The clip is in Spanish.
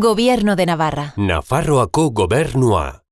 Gobierno de Navarra. Nafarroako gobernua.